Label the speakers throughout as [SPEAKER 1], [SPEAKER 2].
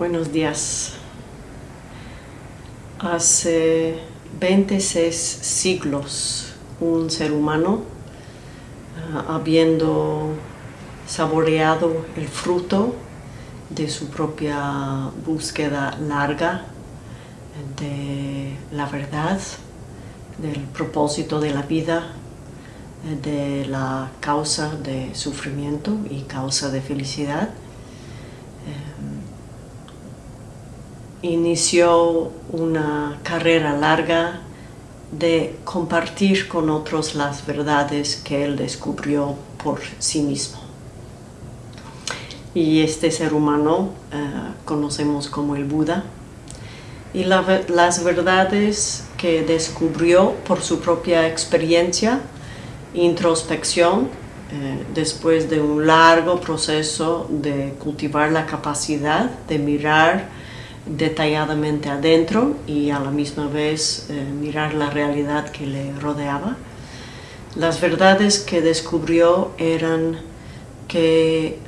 [SPEAKER 1] Buenos días. Hace 26 siglos un ser humano, uh, habiendo saboreado el fruto de su propia búsqueda larga de la verdad, del propósito de la vida, de la causa de sufrimiento y causa de felicidad, inició una carrera larga de compartir con otros las verdades que él descubrió por sí mismo. Y este ser humano eh, conocemos como el Buda. Y las verdades que descubrió por su propia experiencia, introspección, eh, después de un largo proceso de cultivar la capacidad de mirar detalladamente adentro y a la misma vez eh, mirar la realidad que le rodeaba. Las verdades que descubrió eran que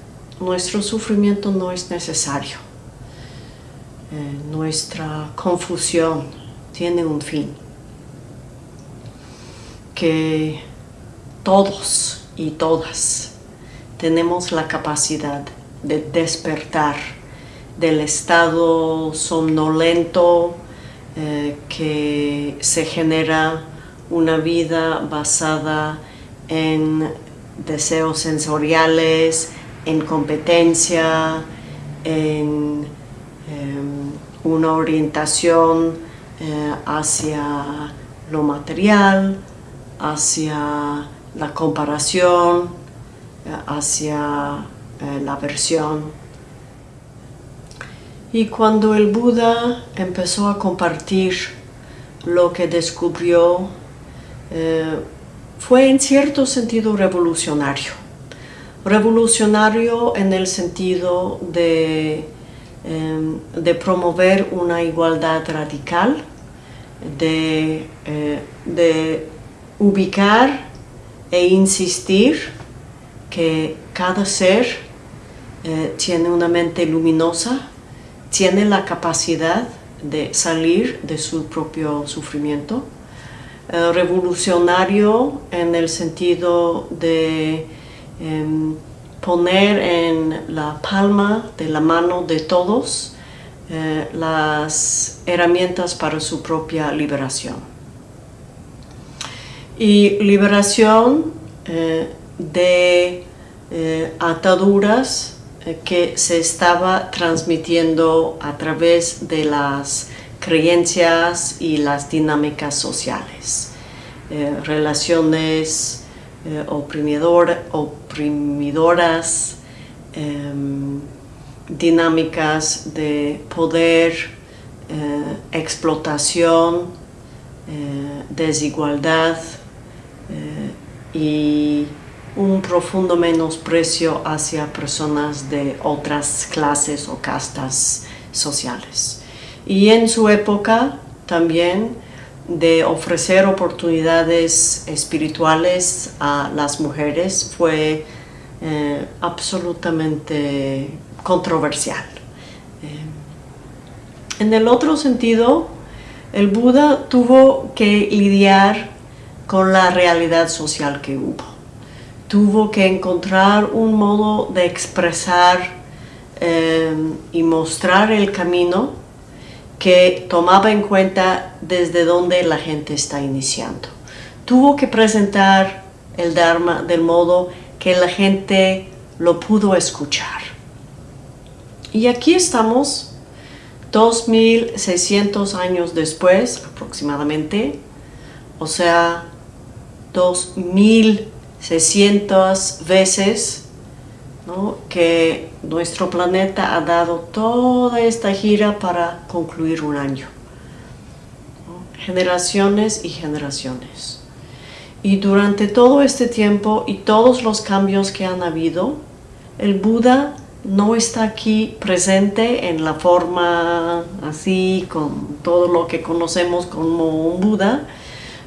[SPEAKER 1] nuestro sufrimiento no es necesario. Eh, nuestra confusión tiene un fin. Que todos y todas tenemos la capacidad de despertar del estado somnolento eh, que se genera una vida basada en deseos sensoriales, en competencia, en em, una orientación eh, hacia lo material, hacia la comparación, eh, hacia la versión y cuando el Buda empezó a compartir lo que descubrió, eh, fue en cierto sentido revolucionario. Revolucionario en el sentido de, em, de promover una igualdad radical, de, eh, de ubicar e insistir que cada ser eh, tiene una mente luminosa, tiene la capacidad de salir de su propio sufrimiento. Eh, revolucionario en el sentido de em, poner en la palma de la mano de todos eh, las herramientas para su propia liberación. Y liberación eh, de ataduras que se estaba transmitiendo a través de las creencias y las dinámicas sociales. Eh, relaciones eh, oprimidoras, em, dinámicas de poder, explotación, desigualdad y un profundo menosprecio hacia personas de otras clases o castas sociales. Y en su época también de ofrecer oportunidades espirituales a las mujeres fue eh, absolutamente controversial. Eh, en el otro sentido, el Buda tuvo que lidiar con la realidad social que hubo tuvo que encontrar un modo de expresar eh, y mostrar el camino que tomaba en cuenta desde donde la gente está iniciando. Tuvo que presentar el Dharma del modo que la gente lo pudo escuchar. Y aquí estamos, 2600 años después aproximadamente, o sea, 2000 600 veces que nuestro planeta ha dado toda esta gira para concluir un año. Generaciones y generaciones. Y durante todo este tiempo y todos los cambios que han habido, el Buda no está aquí presente en la forma así, con todo lo que conocemos como un Buda,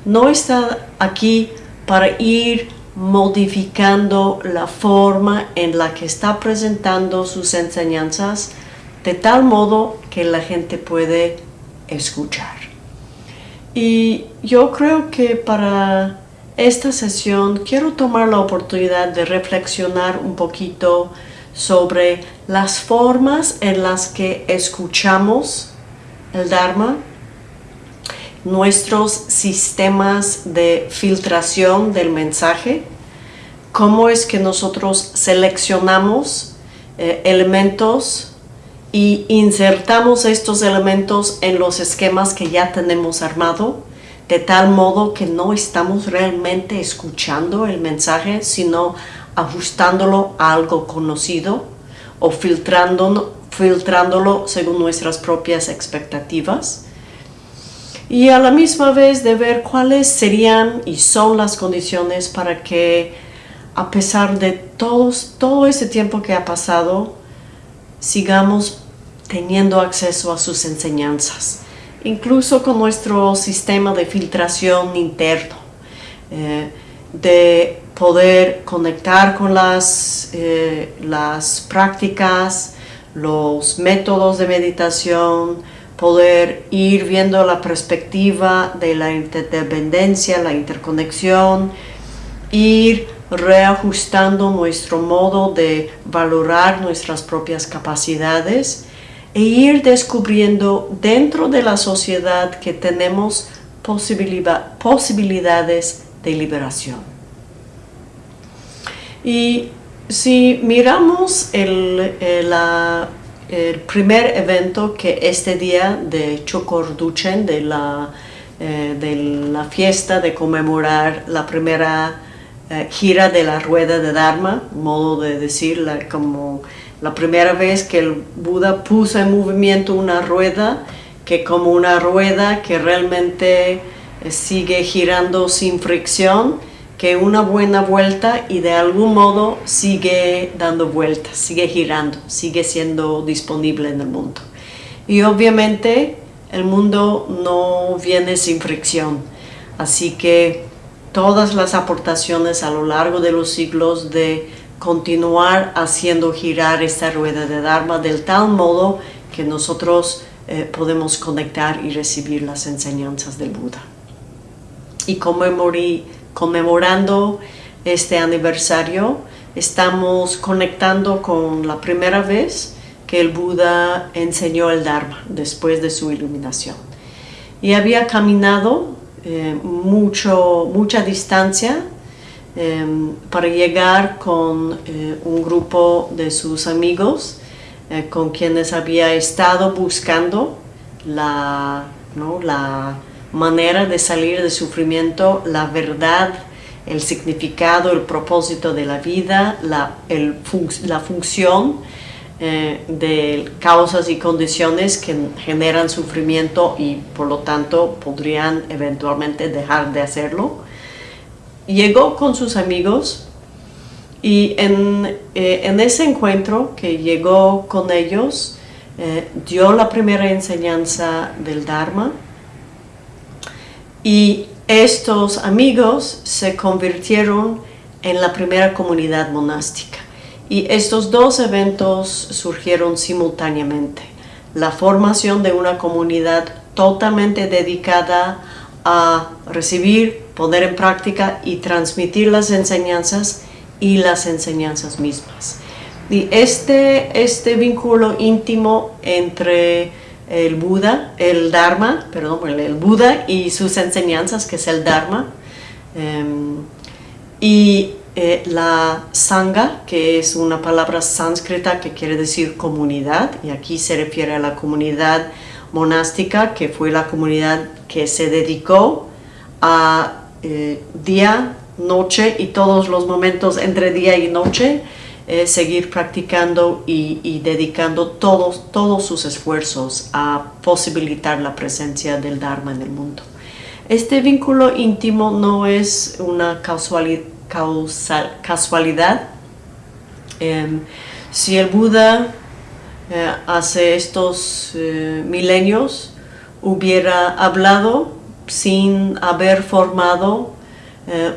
[SPEAKER 1] no está aquí para ir modificando la forma en la que está presentando sus enseñanzas de tal modo que la gente puede escuchar. Y yo creo que para esta sesión quiero tomar la oportunidad de reflexionar un poquito sobre las formas en las que escuchamos el Dharma, nuestros sistemas de filtración del mensaje, cómo es que nosotros seleccionamos eh, elementos y insertamos estos elementos en los esquemas que ya tenemos armado, de tal modo que no estamos realmente escuchando el mensaje, sino ajustándolo a algo conocido o filtrándolo, filtrándolo según nuestras propias expectativas. Y a la misma vez de ver cuáles serían y son las condiciones para que a pesar de todos, todo ese tiempo que ha pasado, sigamos teniendo acceso a sus enseñanzas, incluso con nuestro sistema de filtración interno, eh, de poder conectar con las, eh, las prácticas, los métodos de meditación, poder ir viendo la perspectiva de la interdependencia, la interconexión, ir reajustando nuestro modo de valorar nuestras propias capacidades e ir descubriendo dentro de la sociedad que tenemos posibilidades de liberación. Y si miramos el, el, primer evento que este día de Chokorduchen, de la, eh, de la fiesta de conmemorar la primera eh, gira de la rueda de Dharma, modo de decir, como la primera vez que el Buda puso en movimiento una rueda, que como una rueda que realmente eh, sigue girando sin fricción, que una buena vuelta y de algún modo sigue dando vueltas, sigue girando, sigue siendo disponible en el mundo. Y obviamente el mundo no viene sin fricción, así que todas las aportaciones a lo largo de los siglos de continuar haciendo girar esta rueda de Dharma del tal modo que nosotros eh, podemos conectar y recibir las enseñanzas del Buda. Y conmemorando este aniversario, estamos conectando con la primera vez que el Buda enseñó el Dharma después de su iluminación. Y había caminado eh, mucho, mucha distancia em, para llegar con eh, un grupo de sus amigos eh, con quienes había estado buscando la, la manera de salir del sufrimiento, la verdad, el significado, el propósito de la vida, la, la función eh, de causas y condiciones que generan sufrimiento y por lo tanto podrían eventualmente dejar de hacerlo. Llegó con sus amigos y en, eh, ese encuentro que llegó con ellos, eh, dio la primera enseñanza del Dharma y estos amigos se convirtieron en la primera comunidad monástica. Y estos dos eventos surgieron simultáneamente. La formación de una comunidad totalmente dedicada a recibir, poner en práctica y transmitir las enseñanzas y las enseñanzas mismas. Y este, este vínculo íntimo entre el Buda, el Dharma, perdón, el Buda y sus enseñanzas, que es el Dharma, em, y eh, la Sangha, que es una palabra sánscrita que quiere decir comunidad, y aquí se refiere a la comunidad monástica, que fue la comunidad que se dedicó a eh, día, noche y todos los momentos entre día y noche, eh, seguir practicando y, dedicando todos, todos sus esfuerzos a posibilitar la presencia del Dharma en el mundo. Este vínculo íntimo no es una casualidad. Em, si el Buda eh, hace estos eh, milenios hubiera hablado sin haber formado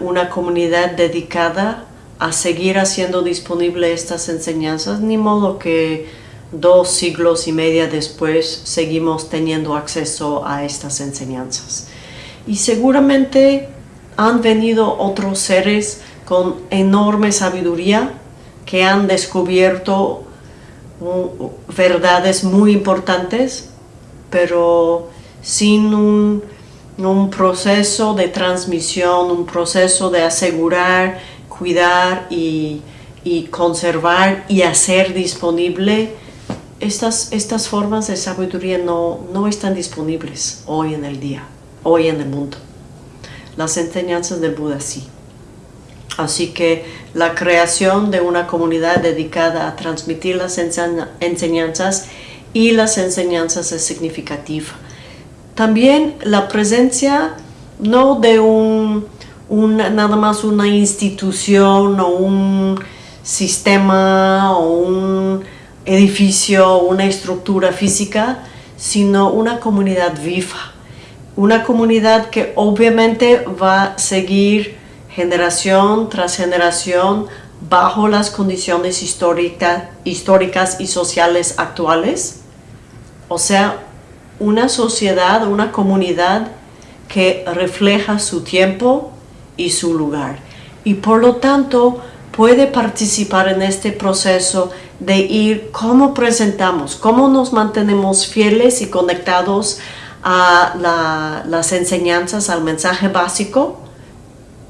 [SPEAKER 1] una comunidad dedicada a seguir haciendo disponible estas enseñanzas, ni modo que dos siglos y media después seguimos teniendo acceso a estas enseñanzas. Y seguramente han venido otros seres con enorme sabiduría que han descubierto verdades muy importantes, pero sin un, proceso de transmisión, un proceso de asegurar, cuidar y, conservar y hacer disponible, estas, estas formas de sabiduría no, no están disponibles hoy en el día, hoy en el mundo. Las enseñanzas del Buda sí. Así que la creación de una comunidad dedicada a transmitir las enseñanzas y las enseñanzas es significativa. También la presencia no de un, nada más una institución o un sistema o un edificio, una estructura física, sino una comunidad viva. Una comunidad que obviamente va a seguir generación tras generación bajo las condiciones históricas y sociales actuales. O sea, una sociedad, una comunidad que refleja su tiempo y su lugar. Y por lo tanto puede participar en este proceso de ir cómo presentamos, cómo nos mantenemos fieles y conectados a las enseñanzas, al mensaje básico,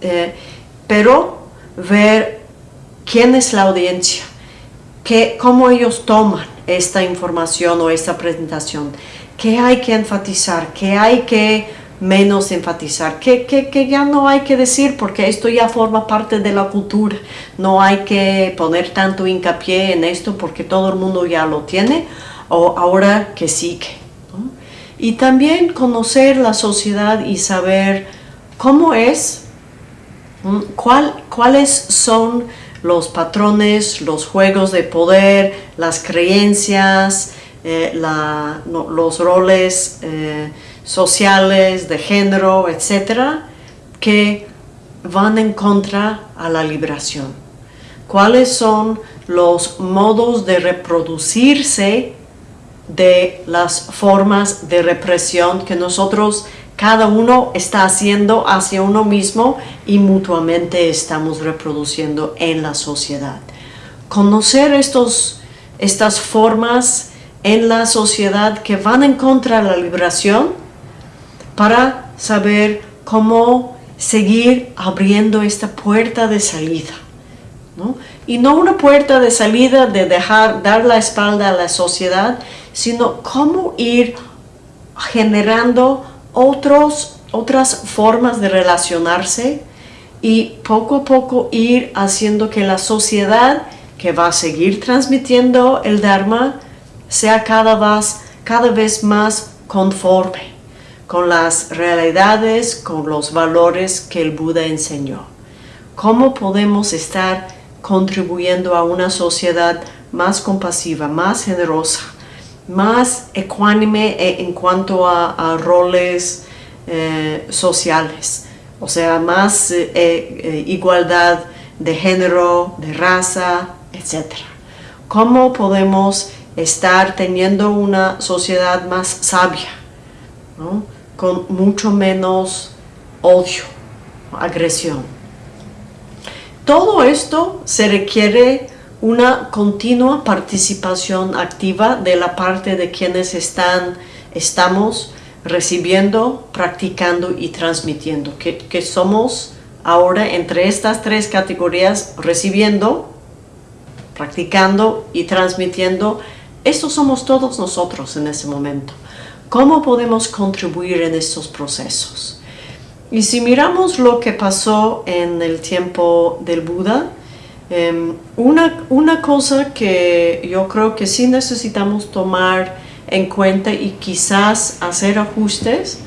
[SPEAKER 1] eh, pero ver quién es la audiencia, cómo ellos toman esta información o esta presentación, qué hay que enfatizar, qué hay que menos enfatizar, qué, qué, ya no hay que decir porque esto ya forma parte de la cultura, no hay que poner tanto hincapié en esto porque todo el mundo ya lo tiene o ahora que sigue. Y también conocer la sociedad y saber cómo es ¿Cuáles son los patrones, los juegos de poder, las creencias, eh, los roles eh, sociales, de género, etcétera, que van en contra a la liberación? ¿Cuáles son los modos de reproducirse de las formas de represión que nosotros cada uno está haciendo hacia uno mismo y mutuamente estamos reproduciendo en la sociedad. Conocer estos, estas formas en la sociedad que van en contra de la liberación para saber cómo seguir abriendo esta puerta de salida. Y no una puerta de salida de dejar, dar la espalda a la sociedad, sino cómo ir generando otros, otras formas de relacionarse y poco a poco ir haciendo que la sociedad que va a seguir transmitiendo el Dharma sea cada vez, cada vez más conforme con las realidades, con los valores que el Buda enseñó. ¿Cómo podemos estar contribuyendo a una sociedad más compasiva, más generosa, más ecuánime e, en cuanto a, roles eh, sociales, o sea, más eh, eh, igualdad de género, de raza, etc. ¿Cómo podemos estar teniendo una sociedad más sabia, con mucho menos odio, agresión? Todo esto se requiere una continua participación activa de la parte de quienes están, estamos recibiendo, practicando y transmitiendo, que, que somos ahora entre estas tres categorías recibiendo, practicando y transmitiendo, estos somos todos nosotros en ese momento. ¿Cómo podemos contribuir en estos procesos? Y si miramos lo que pasó en el tiempo del Buda, Em, una, una cosa que yo creo que sí necesitamos tomar en cuenta y quizás hacer ajustes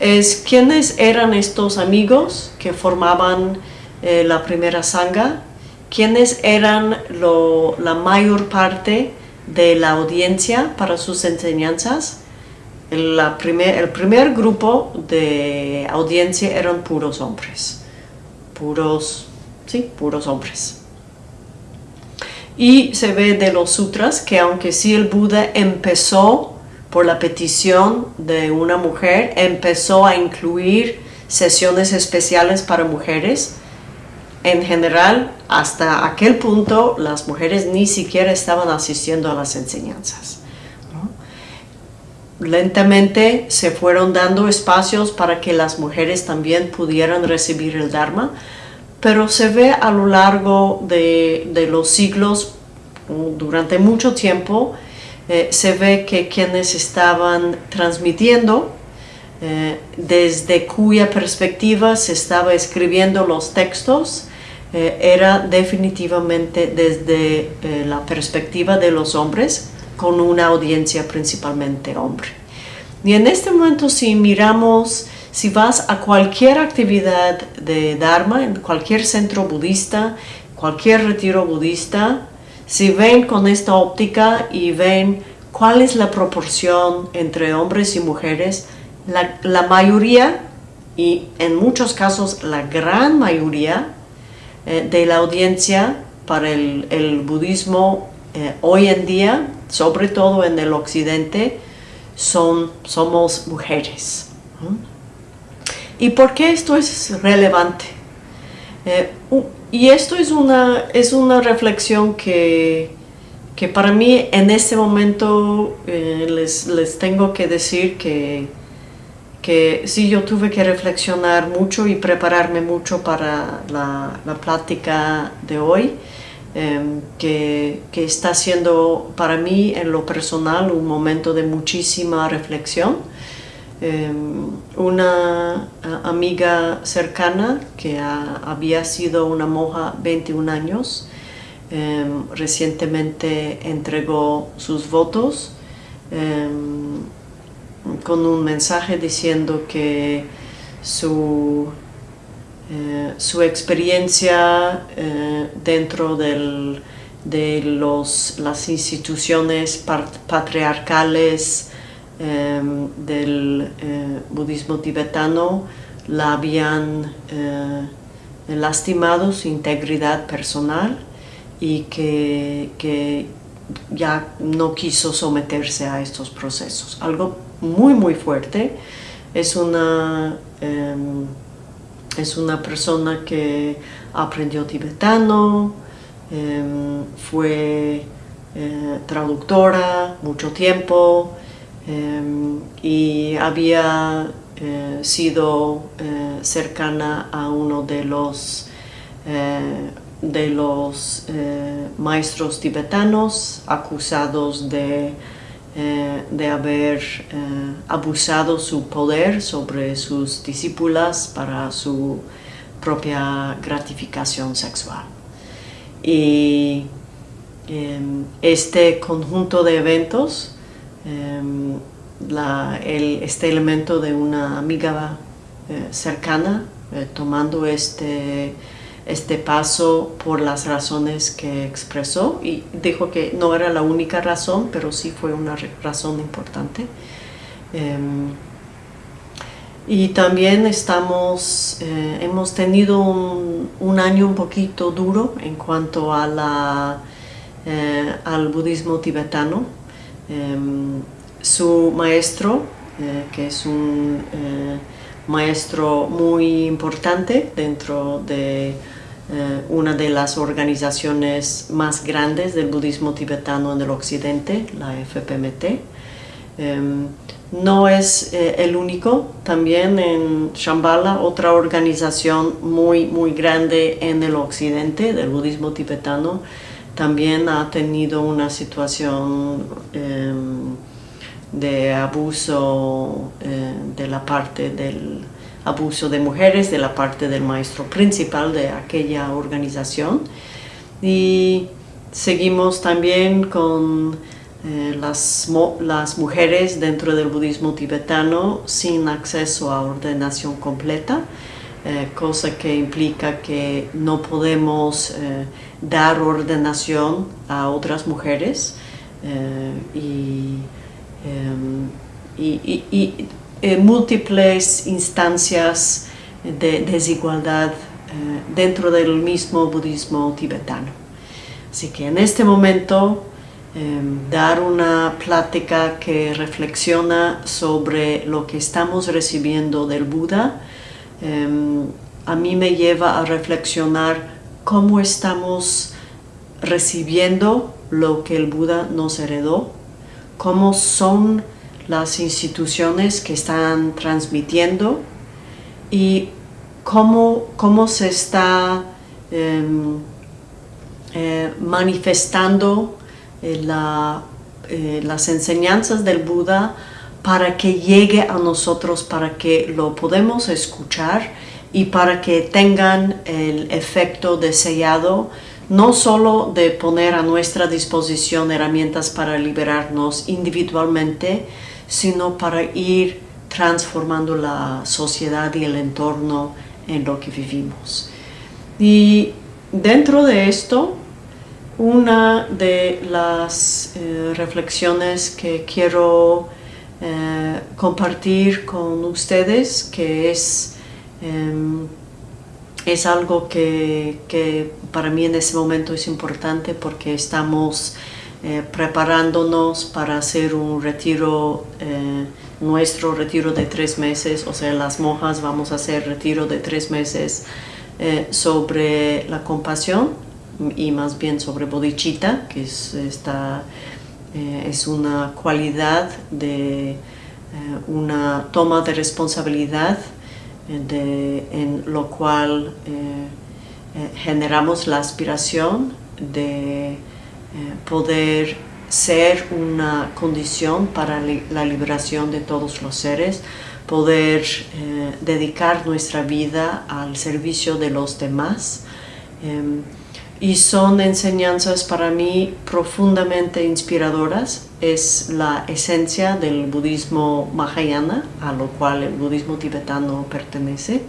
[SPEAKER 1] es quiénes eran estos amigos que formaban eh, la primera sangha, quiénes eran la mayor parte de la audiencia para sus enseñanzas. El primer grupo de audiencia eran puros hombres, puros, sí, puros hombres. Y se ve de los sutras que aunque sí el Buda empezó por la petición de una mujer, empezó a incluir sesiones especiales para mujeres, en general, hasta aquel punto, las mujeres ni siquiera estaban asistiendo a las enseñanzas. Lentamente se fueron dando espacios para que las mujeres también pudieran recibir el Dharma, pero se ve a lo largo de, los siglos, durante mucho tiempo, eh, se ve que quienes estaban transmitiendo eh, desde cuya perspectiva se estaba escribiendo los textos eh, era definitivamente desde eh, la perspectiva de los hombres, con una audiencia principalmente hombre. Y en este momento si miramos, si vas a cualquier actividad de Dharma, en cualquier centro budista, cualquier retiro budista, si ven con esta óptica y ven cuál es la proporción entre hombres y mujeres, la, mayoría, y en muchos casos la gran mayoría, eh, de la audiencia para el, budismo eh, hoy en día, sobre todo en el occidente, son, somos mujeres. ¿Y por qué esto es relevante? Eh, y esto es una, es una reflexión que, que para mí en este momento les, les tengo que decir que que sí yo tuve que reflexionar mucho y prepararme mucho para la, plática de hoy, em, que, está siendo para mí en lo personal un momento de muchísima reflexión. Em, una amiga cercana que había sido una monja 21 años, em, recientemente entregó sus votos con un mensaje diciendo que su, eh, su experiencia eh, dentro de los, las instituciones patriarcales em, del eh, budismo tibetano la habían lastimado su integridad personal y que, que ya no quiso someterse a estos procesos. Algo muy muy fuerte. Es una, em, es una persona que aprendió tibetano, em, fue eh, traductora mucho tiempo em, y había eh, sido eh, cercana a uno de los de los maestros tibetanos acusados de eh, de haber eh, abusado su poder sobre sus discípulas para su propia gratificación sexual. Y em, este conjunto de eventos, em, este elemento de una amiga eh, cercana tomando este este paso por las razones que expresó y dijo que no era la única razón, pero sí fue una razón importante. Em, y también estamos, eh, hemos tenido un, año un poquito duro en cuanto a la, eh, al budismo tibetano. Em, su maestro, eh, que es un maestro muy importante dentro de eh, una de las organizaciones más grandes del budismo tibetano en el occidente, la FPMT. Em, no es eh, el único, también en Shambhala, otra organización muy, muy grande en el occidente del budismo tibetano, también ha tenido una situación em, de abuso eh, de la parte del abuso de mujeres de la parte del maestro principal de aquella organización. Y seguimos también con eh, las, las mujeres dentro del budismo tibetano sin acceso a ordenación completa, eh, cosa que implica que no podemos eh, dar ordenación a otras mujeres y, em, eh, múltiples instancias de desigualdad eh, dentro del mismo budismo tibetano. Así que en este momento em, dar una plática que reflexiona sobre lo que estamos recibiendo del Buda, em, a mí me lleva a reflexionar cómo estamos recibiendo lo que el Buda nos heredó, cómo son las instituciones que están transmitiendo y cómo, cómo se está em, eh, manifestando eh, eh, las enseñanzas del Buda para que llegue a nosotros, para que lo podemos escuchar y para que tengan el efecto deseado no solo de poner a nuestra disposición herramientas para liberarnos individualmente, sino para ir transformando la sociedad y el entorno en lo que vivimos. Y dentro de esto, una de las eh, reflexiones que quiero eh, compartir con ustedes, que es, em, es algo que, que, para mí en ese momento es importante porque estamos eh, preparándonos para hacer un retiro, nuestro retiro de tres meses, o sea, las monjas vamos a hacer retiro de tres meses sobre la compasión y más bien sobre bodhicitta, que es, esta, eh, es una cualidad de eh, una toma de responsabilidad eh, de, en lo cual generamos la aspiración de poder ser una condición para la liberación de todos los seres, poder dedicar nuestra vida al servicio de los demás, em, y son enseñanzas para mí profundamente inspiradoras. Es la esencia del budismo mahayana, a lo cual el budismo tibetano pertenece.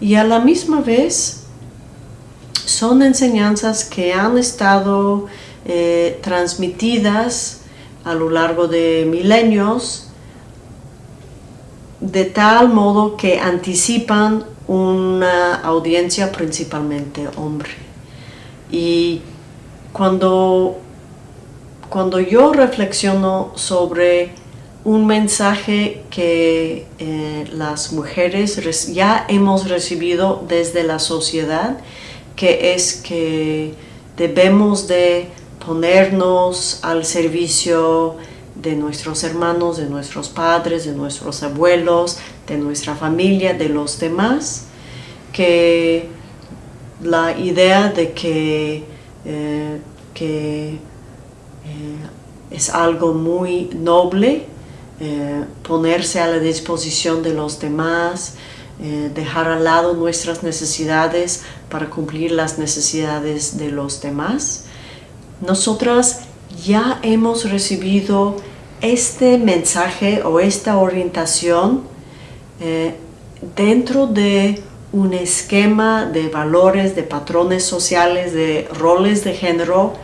[SPEAKER 1] Y a la misma vez son enseñanzas que han estado eh, transmitidas a lo largo de milenios de tal modo que anticipan una audiencia principalmente hombre. Y cuando, cuando yo reflexiono sobre un mensaje que eh, las mujeres ya hemos recibido desde la sociedad, que es que debemos de ponernos al servicio de nuestros hermanos, de nuestros padres, de nuestros abuelos, de nuestra familia, de los demás, que la idea de que, eh, eh, es algo muy noble eh, ponerse a la disposición de los demás, dejar al lado nuestras necesidades para cumplir las necesidades de los demás. Nosotras ya hemos recibido este mensaje o esta orientación dentro de un esquema de valores, de patrones sociales, de roles de género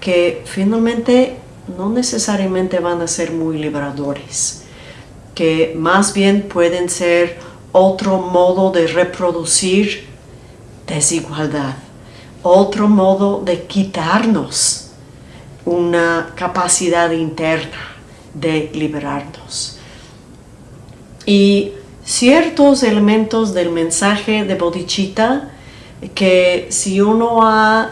[SPEAKER 1] que finalmente no necesariamente van a ser muy liberadores, que más bien pueden ser otro modo de reproducir desigualdad, otro modo de quitarnos una capacidad interna de liberarnos. Y ciertos elementos del mensaje de bodhicitta que si uno ha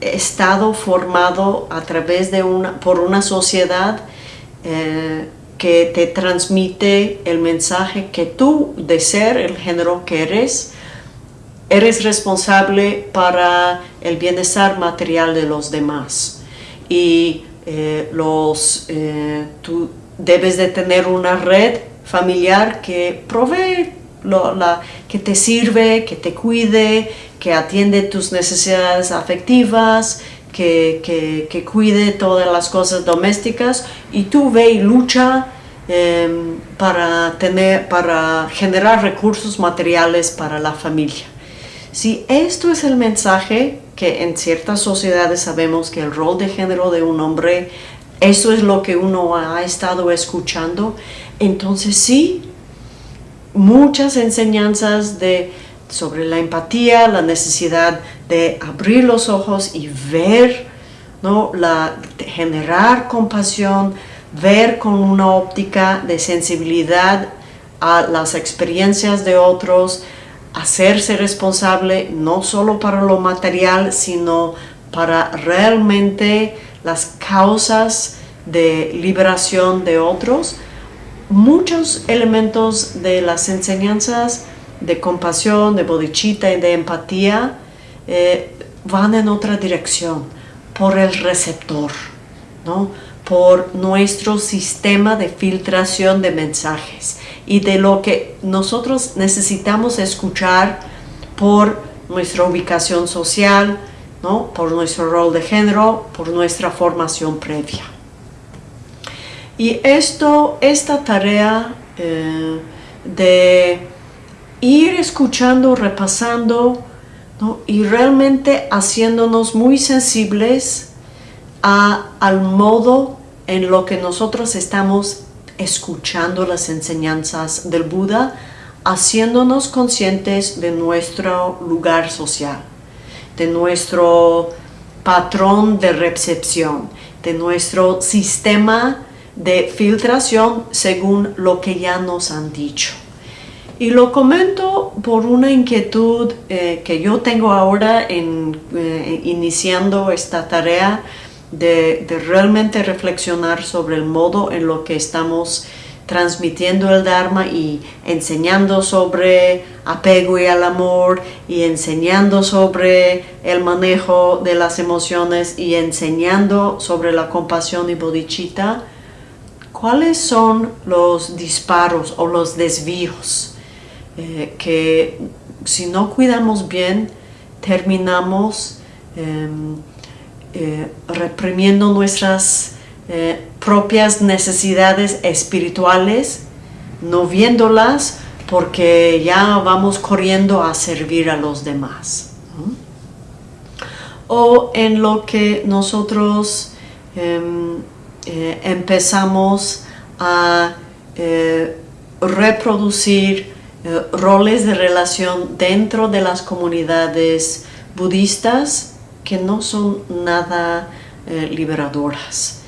[SPEAKER 1] estado formado a través de una, por una sociedad eh, que te transmite el mensaje que tú, de ser el género que eres, eres responsable para el bienestar material de los demás. Y eh, los, eh, tú debes de tener una red familiar que provee, la, que te sirve, que te cuide, que atiende tus necesidades afectivas, que, cuide todas las cosas domésticas y tú ve y lucha em, para, tener, para generar recursos materiales para la familia. Si esto es el mensaje que en ciertas sociedades sabemos que el rol de género de un hombre, eso es lo que uno ha estado escuchando, entonces sí, muchas enseñanzas de sobre la empatía, la necesidad de abrir los ojos y ver, ¿no? la, generar compasión, ver con una óptica de sensibilidad a las experiencias de otros, hacerse responsable no solo para lo material, sino para realmente las causas de liberación de otros. Muchos elementos de las enseñanzas de compasión, de bodichita y de empatía eh, van en otra dirección, por el receptor, ¿no? por nuestro sistema de filtración de mensajes y de lo que nosotros necesitamos escuchar por nuestra ubicación social, ¿no? por nuestro rol de género, por nuestra formación previa. Y esto, esta tarea eh, de ir escuchando, repasando y realmente haciéndonos muy sensibles al modo en lo que nosotros estamos escuchando las enseñanzas del Buda, haciéndonos conscientes de nuestro lugar social, de nuestro patrón de recepción, de nuestro sistema de filtración según lo que ya nos han dicho. Y lo comento por una inquietud eh, que yo tengo ahora en, eh, iniciando esta tarea de, realmente reflexionar sobre el modo en lo que estamos transmitiendo el Dharma y enseñando sobre apego y al amor y enseñando sobre el manejo de las emociones y enseñando sobre la compasión y bodhicitta, ¿cuáles son los disparos o los desvíos eh, que si no cuidamos bien terminamos em, eh, reprimiendo nuestras eh, propias necesidades espirituales, no viéndolas porque ya vamos corriendo a servir a los demás. O en lo que nosotros em, eh, empezamos a reproducir roles de relación dentro de las comunidades budistas que no son nada eh, liberadoras,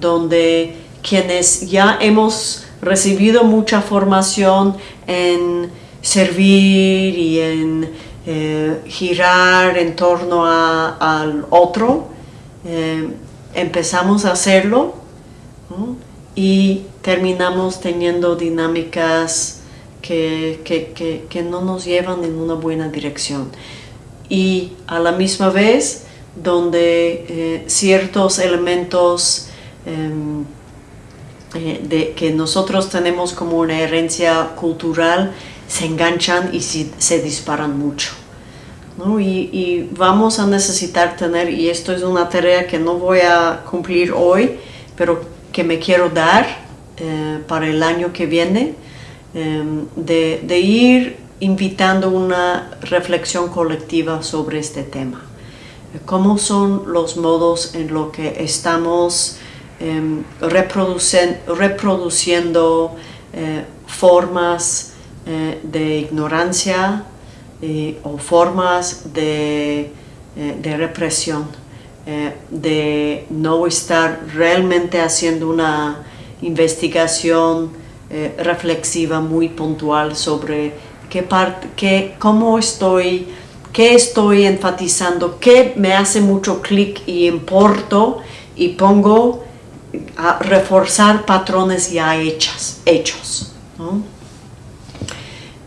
[SPEAKER 1] donde quienes ya hemos recibido mucha formación en servir y en eh, girar en torno al otro, eh, empezamos a hacerlo y terminamos teniendo dinámicas que, que, no nos llevan en una buena dirección y a la misma vez donde eh, ciertos elementos em, eh, de, que nosotros tenemos como una herencia cultural se enganchan y se, disparan mucho. Y, vamos a necesitar tener, y esto es una tarea que no voy a cumplir hoy, pero que me quiero dar eh, para el año que viene, em, de, de ir invitando una reflexión colectiva sobre este tema. ¿Cómo son los modos en los que estamos em, reproduciendo eh, formas eh, de ignorancia eh, o formas de, de represión, de no estar realmente haciendo una investigación reflexiva muy puntual sobre qué parte, qué, cómo estoy, qué estoy enfatizando, qué me hace mucho clic y importo y pongo a reforzar patrones ya hechas, hechos.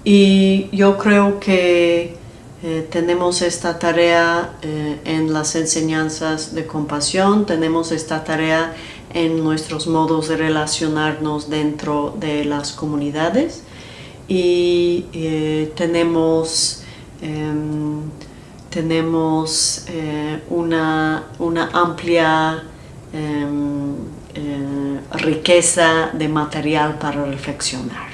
[SPEAKER 1] Y yo creo que eh, tenemos esta tarea eh, en las enseñanzas de compasión, tenemos esta tarea en nuestros modos de relacionarnos dentro de las comunidades y eh, tenemos, em, tenemos eh, una, una, amplia em, eh, riqueza de material para reflexionar.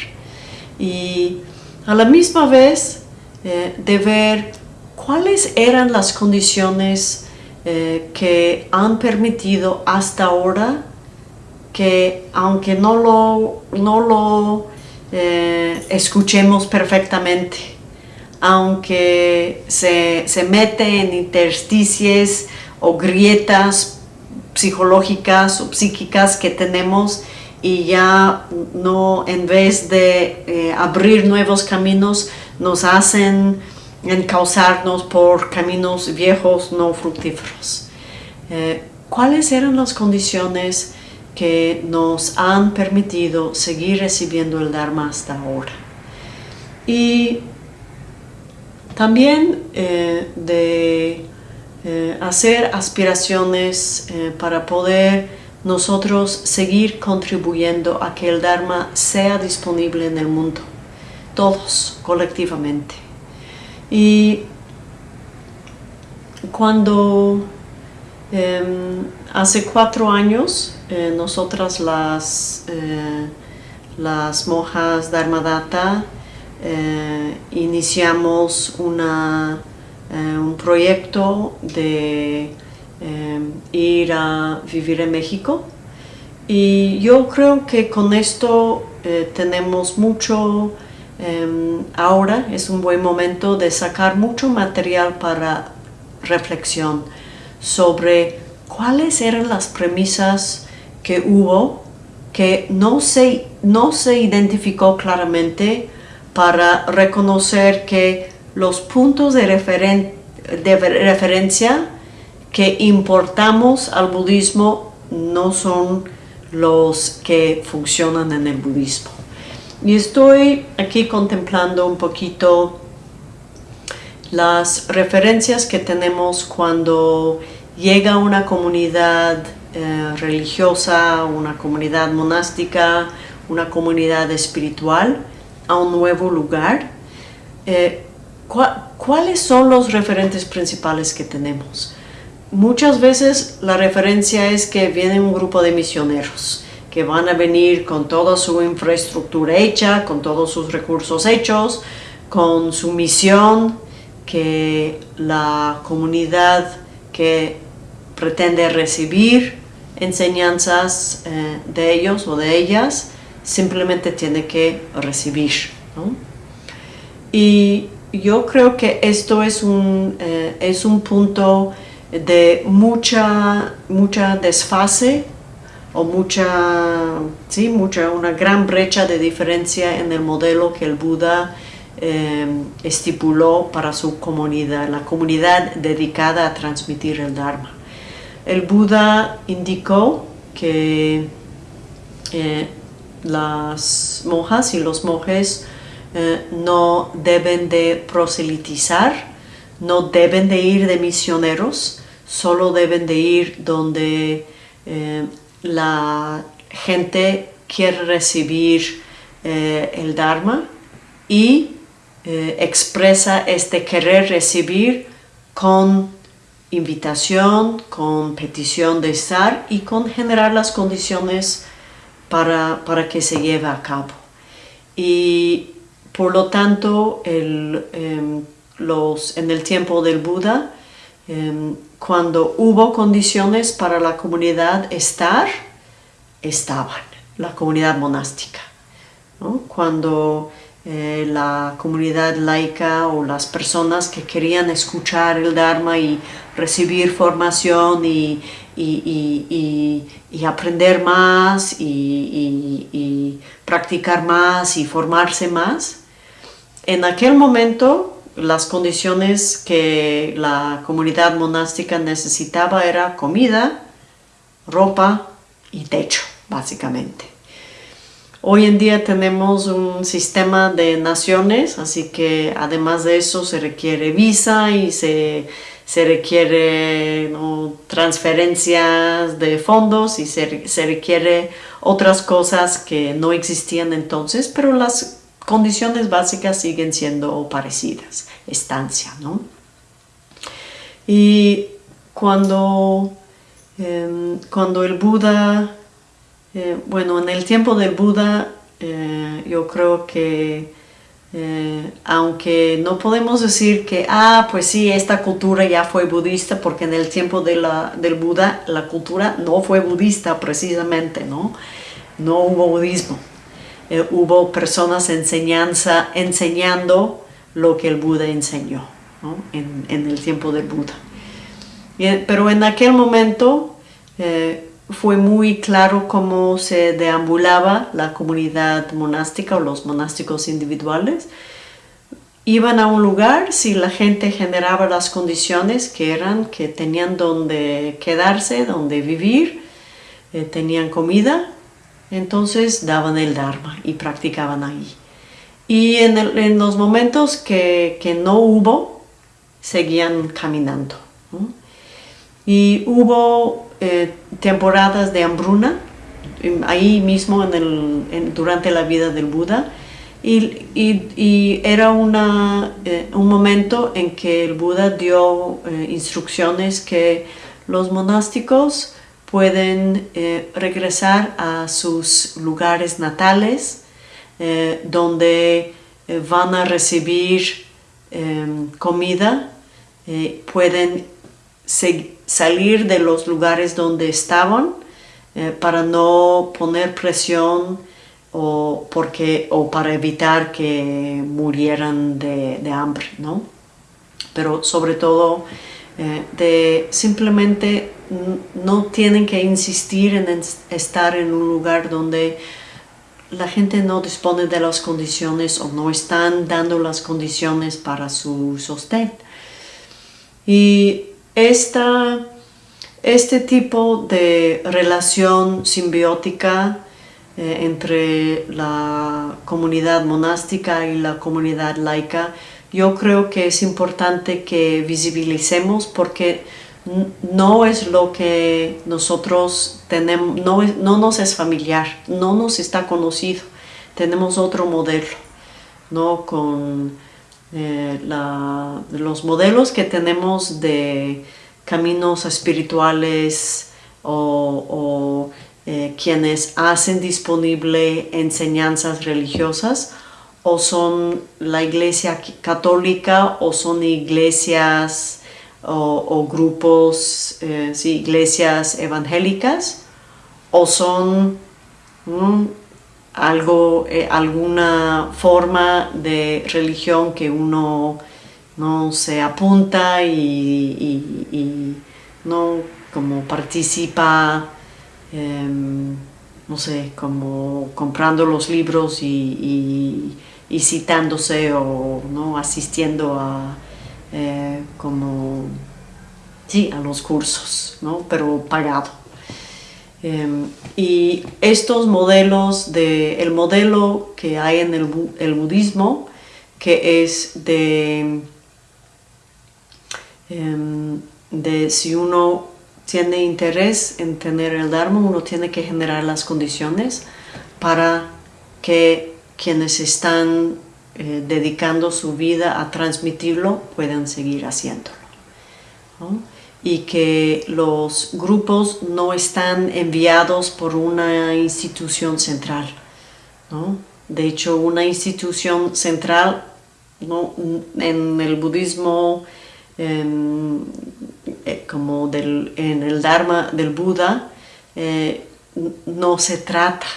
[SPEAKER 1] Y a la misma vez de ver cuáles eran las condiciones que han permitido hasta ahora que aunque no lo, no lo eh, escuchemos perfectamente. aunque se, se mete en intersticies o grietas psicológicas o psíquicas que tenemos y ya no, en vez de eh, abrir nuevos caminos, nos hacen encauzarnos por caminos viejos no fructíferos. Eh, ¿Cuáles eran las condiciones que nos han permitido seguir recibiendo el Dharma hasta ahora? Y también eh, de hacer aspiraciones para poder nosotros seguir contribuyendo a que el Dharma sea disponible en el mundo, todos colectivamente. Y cuando em, hace cuatro años eh, nosotras las, eh, las monjas Dharmadata eh, iniciamos una, un proyecto de Em, ir a vivir en México. Y yo creo que con esto eh, tenemos mucho, em, ahora es un buen momento de sacar mucho material para reflexión sobre cuáles eran las premisas que hubo que no se, no se identificó claramente para reconocer que los puntos de, de referencia que importamos al budismo no son los que funcionan en el budismo. Y estoy aquí contemplando un poquito las referencias que tenemos cuando llega una comunidad eh, religiosa, una comunidad monástica, una comunidad espiritual a un nuevo lugar. Eh, ¿Cuáles son los referentes principales que tenemos? Muchas veces la referencia es que viene un grupo de misioneros que van a venir con toda su infraestructura hecha, con todos sus recursos hechos, con su misión que la comunidad que pretende recibir enseñanzas eh, de ellos o de ellas simplemente tiene que recibir. Y yo creo que esto es un, eh, es un punto de mucha, mucha desfase o mucha, sí, mucha, una gran brecha de diferencia en el modelo que el Buda eh, estipuló para su comunidad, la comunidad dedicada a transmitir el Dharma. El Buda indicó que eh, las monjas y los monjes eh, no deben de proselitizar, no deben de ir de misioneros, solo deben de ir donde eh, la gente quiere recibir el Dharma y expresa este querer recibir con invitación, con petición de estar y con generar las condiciones para, para que se lleve a cabo. Y por lo tanto, el, em, los, en el tiempo del Buda, em, cuando hubo condiciones para la comunidad estar, estaban, la comunidad monástica. Cuando eh, la comunidad laica o las personas que querían escuchar el Dharma y recibir formación y, y, aprender más y practicar más y formarse más, en aquel momento las condiciones que la comunidad monástica necesitaba era comida, ropa y techo, básicamente. Hoy en día tenemos un sistema de naciones, así que además de eso se requiere visa y se, requiere transferencias de fondos y se, se requiere otras cosas que no existían entonces, pero las condiciones básicas siguen siendo parecidas, estancia, ¿no? Y cuando, em, cuando el Buda, eh, bueno, en el tiempo del Buda, eh, yo creo que eh, aunque no podemos decir que, ah, pues sí, esta cultura ya fue budista, porque en el tiempo de la, del Buda la cultura no fue budista precisamente, ¿no? No hubo budismo. Eh, hubo personas enseñanza, enseñando lo que el Buda enseñó en, el tiempo del Buda. pero en aquel momento eh, fue muy claro cómo se deambulaba la comunidad monástica o los monásticos individuales. Iban a un lugar si la gente generaba las condiciones que eran que tenían donde quedarse, donde vivir, eh, tenían comida, entonces daban el Dharma y practicaban ahí. Y en, los momentos que, no hubo, seguían caminando. Y hubo eh, temporadas de hambruna, ahí mismo durante la vida del Buda, y, era una, eh, un momento en que el Buda dio eh, instrucciones que los monásticos pueden regresar a sus lugares natales donde van a recibir em, comida, pueden salir de los lugares donde estaban para no poner presión o, porque, o para evitar que murieran de, de hambre, ¿no? Pero sobre todo de simplemente no tienen que insistir en estar en un lugar donde la gente no dispone de las condiciones o no están dando las condiciones para su sostén. Y esta, este tipo de relación simbiótica eh, entre la comunidad monástica y la comunidad laica, yo creo que es importante que visibilicemos porque no es lo que nosotros tenemos, no, no, nos es familiar, no nos está conocido. Tenemos otro modelo, ¿no? Con eh, los modelos que tenemos de caminos espirituales o, eh, quienes hacen disponible enseñanzas religiosas o son la iglesia católica o son iglesias o, grupos, eh, iglesias evangélicas, o son mm, algo, eh, alguna forma de religión que uno no se apunta y, no como participa, em, no sé, como comprando los libros y, citándose o ¿no? asistiendo a eh, como, sí, a los cursos, ¿no? pero pagado. Em, y estos modelos, de, el modelo que hay en el, el budismo, que es de, em, de si uno tiene interés en tener el Dharma, uno tiene que generar las condiciones para que quienes están eh, dedicando su vida a transmitirlo puedan seguir haciéndolo. Y que los grupos no están enviados por una institución central. De hecho, una institución central en el budismo, em, eh, como del, en el Dharma del Buda, eh, no se trata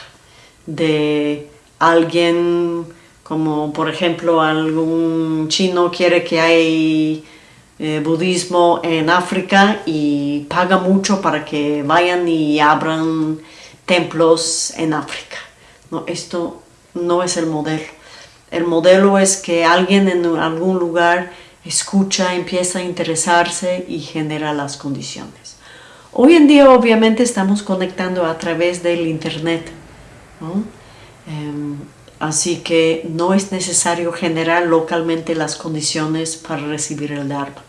[SPEAKER 1] de alguien como por ejemplo algún chino quiere que hay eh, budismo en África y paga mucho para que vayan y abran templos en África. No, esto no es el modelo. El modelo es que alguien en algún lugar escucha, empieza a interesarse y genera las condiciones. Hoy en día obviamente estamos conectando a través del internet. Em, Así que no es necesario generar localmente las condiciones para recibir el Dharma.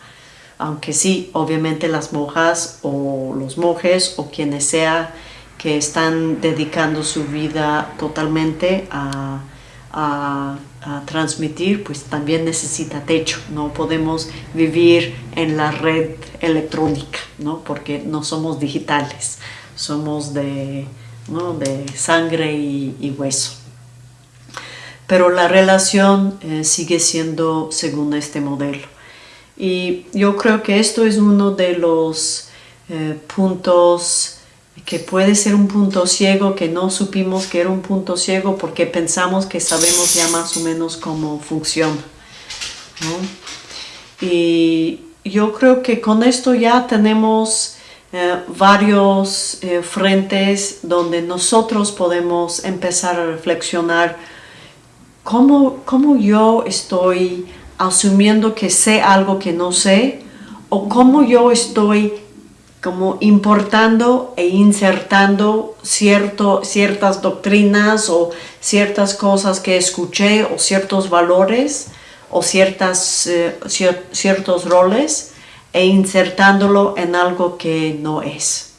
[SPEAKER 1] Aunque sí, obviamente las monjas o los monjes o quienes sea que están dedicando su vida totalmente a, transmitir, pues también necesita techo. No podemos vivir en la red electrónica, ¿no? porque no somos digitales, somos de, de sangre y hueso pero la relación eh, sigue siendo según este modelo. Y yo creo que esto es uno de los eh, puntos que puede ser un punto ciego, que no supimos que era un punto ciego porque pensamos que sabemos ya más o menos cómo funciona. Y yo creo que con esto ya tenemos eh, varios eh, frentes donde nosotros podemos empezar a reflexionar cómo, cómo yo estoy asumiendo que sé algo que no sé o cómo yo estoy como importando e insertando cierto, ciertas doctrinas o ciertas cosas que escuché o ciertos valores o ciertas, eh, ciertos roles e insertándolo en algo que no es.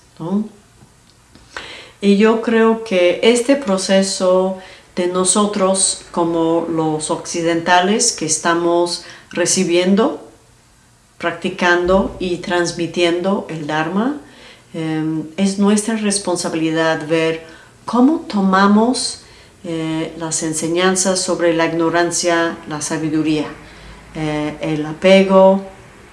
[SPEAKER 1] Y yo creo que este proceso de nosotros como los occidentales que estamos recibiendo practicando y transmitiendo el Dharma, em, es nuestra responsabilidad ver cómo tomamos eh, las enseñanzas sobre la ignorancia, la sabiduría, eh, el apego,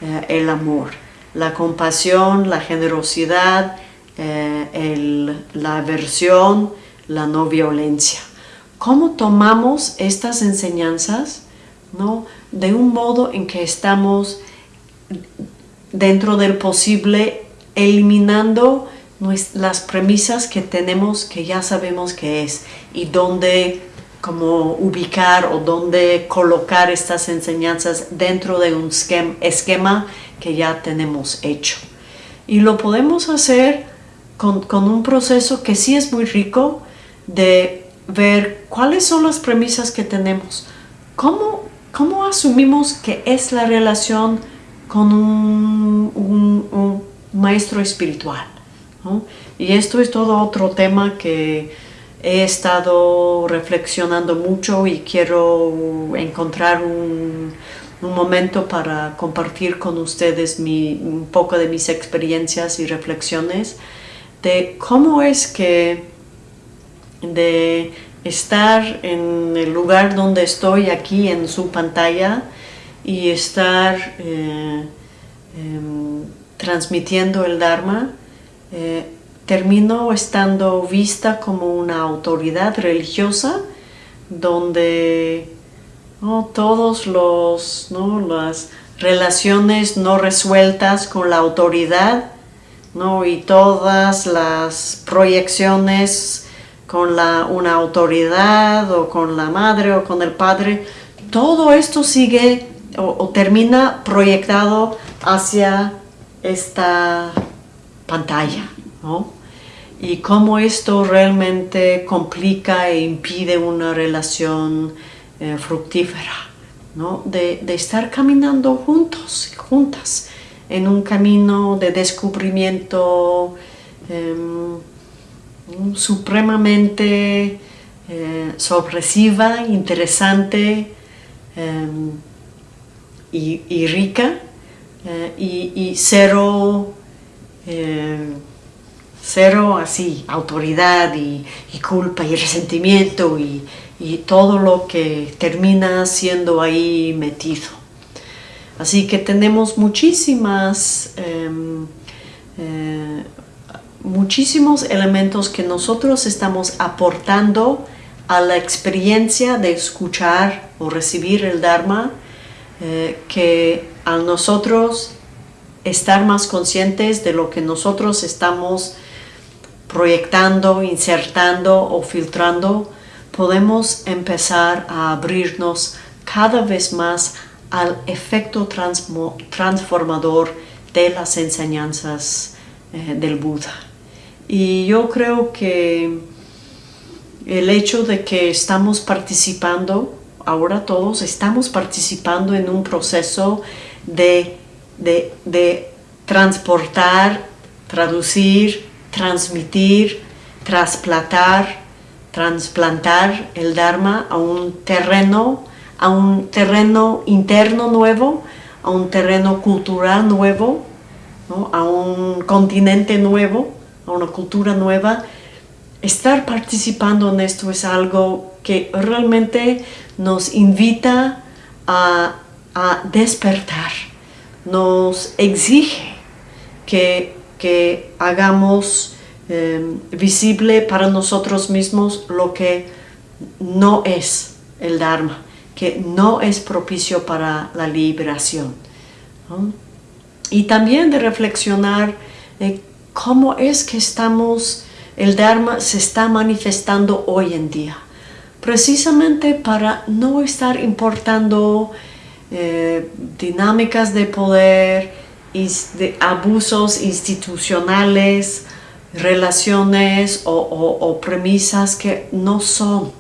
[SPEAKER 1] eh, el amor, la compasión, la generosidad, la aversión, la no violencia. ¿Cómo tomamos estas enseñanzas ¿no? de un modo en que estamos dentro del posible, eliminando las premisas que tenemos que ya sabemos que es y dónde como ubicar o dónde colocar estas enseñanzas dentro de un esquema que ya tenemos hecho. Y lo podemos hacer con, con un proceso que sí es muy rico de ver cuáles son las premisas que tenemos, cómo, cómo asumimos que es la relación con un, maestro espiritual. Y esto es todo otro tema que he estado reflexionando mucho y quiero encontrar un, momento para compartir con ustedes un poco de mis experiencias y reflexiones de cómo es que de estar en el lugar donde estoy aquí en su pantalla y estar eh, em, transmitiendo el Dharma, eh, termino estando vista como una autoridad religiosa donde todos los las relaciones no resueltas con la autoridad ¿no? y todas las proyecciones con la, una autoridad o con la madre o con el padre, todo esto sigue o, termina proyectado hacia esta pantalla, Y cómo esto realmente complica e impide una relación eh, fructífera, De, estar caminando juntos, juntas, en un camino de descubrimiento em, supremamente eh, sorpresiva, interesante, em, y, rica eh, y, cero, eh, cero así, autoridad y, culpa y resentimiento y, todo lo que termina siendo ahí metido. Así que tenemos muchísimas, em, eh, muchísimos elementos que nosotros estamos aportando a la experiencia de escuchar o recibir el Dharma eh, que a nosotros estar más conscientes de lo que nosotros estamos proyectando, insertando o filtrando, podemos empezar a abrirnos cada vez más al efecto transformador de las enseñanzas eh, del Buda. Y yo creo que el hecho de que estamos participando ahora todos estamos participando en un proceso de, transportar, traducir, transmitir, trasplantar, transplantar el Dharma a un terreno, a un terreno interno nuevo, a un terreno cultural nuevo, a un continente nuevo, a una cultura nueva. Estar participando en esto es algo que realmente nos invita a, despertar, nos exige que, hagamos em, visible para nosotros mismos lo que no es el Dharma, que no es propicio para la liberación. Y también de reflexionar cómo es que estamos, el Dharma se está manifestando hoy en día. Precisamente para no estar importando eh, dinámicas de poder, de abusos institucionales, relaciones o, premisas que no son,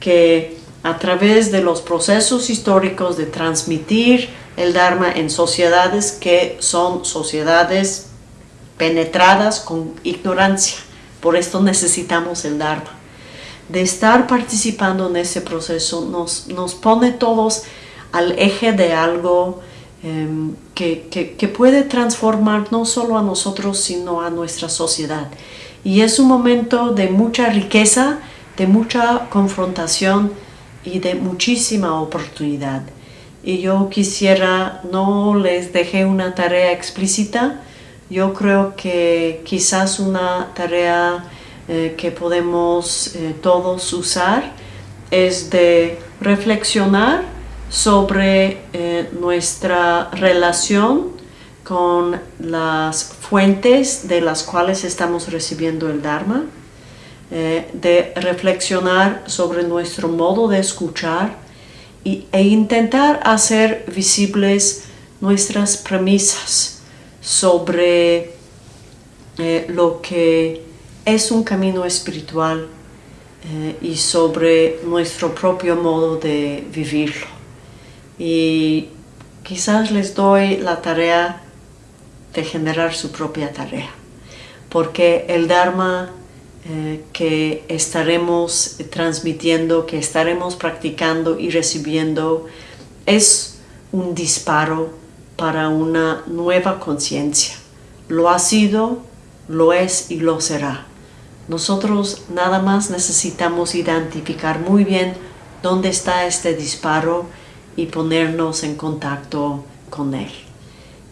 [SPEAKER 1] que a través de los procesos históricos de transmitir el Dharma en sociedades que son sociedades penetradas con ignorancia. Por esto necesitamos el Dharma. De estar participando en ese proceso nos, nos pone todos al eje de algo em, que, que, puede transformar no solo a nosotros, sino a nuestra sociedad. Y es un momento de mucha riqueza, de mucha confrontación y de muchísima oportunidad. Y yo quisiera, no les dejé una tarea explícita, yo creo que quizás una tarea eh, que podemos eh, todos usar es de reflexionar sobre eh, nuestra relación con las fuentes de las cuales estamos recibiendo el Dharma, de reflexionar sobre nuestro modo de escuchar e intentar hacer visibles nuestras premisas sobre eh, lo que es un camino espiritual eh, y sobre nuestro propio modo de vivirlo. Y quizás les doy la tarea de generar su propia tarea, porque el Dharma eh, que estaremos transmitiendo, que estaremos practicando y recibiendo es un disparo para una nueva conciencia. Lo ha sido, lo es y lo será. Nosotros nada más necesitamos identificar muy bien dónde está este disparo y ponernos en contacto con él.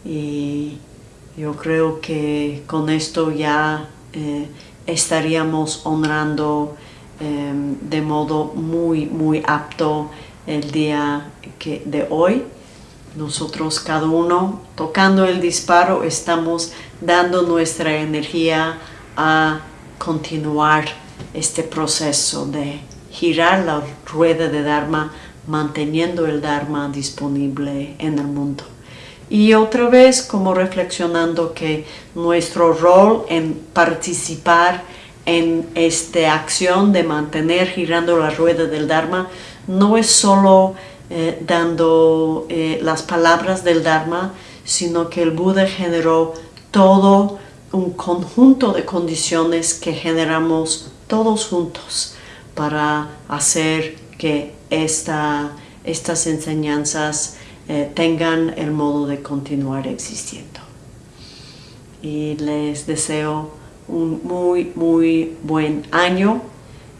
[SPEAKER 1] Y yo creo que con esto ya eh, estaríamos honrando em, de modo muy, muy apto el día que, de hoy. Nosotros cada uno tocando el disparo estamos dando nuestra energía a continuar este proceso de girar la rueda de Dharma manteniendo el Dharma disponible en el mundo. Y otra vez como reflexionando que nuestro rol en participar en esta acción de mantener girando la rueda del Dharma no es solo eh, dando eh, las palabras del Dharma, sino que el Buda generó todo un conjunto de condiciones que generamos todos juntos para hacer que esta, estas enseñanzas eh, tengan el modo de continuar existiendo. Y les deseo un muy, muy buen año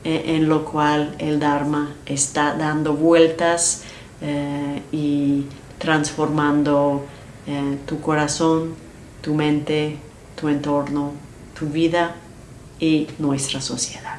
[SPEAKER 1] en lo cual el Dharma está dando vueltas eh, y transformando tu corazón, tu mente, tu entorno, tu vida y nuestra sociedad.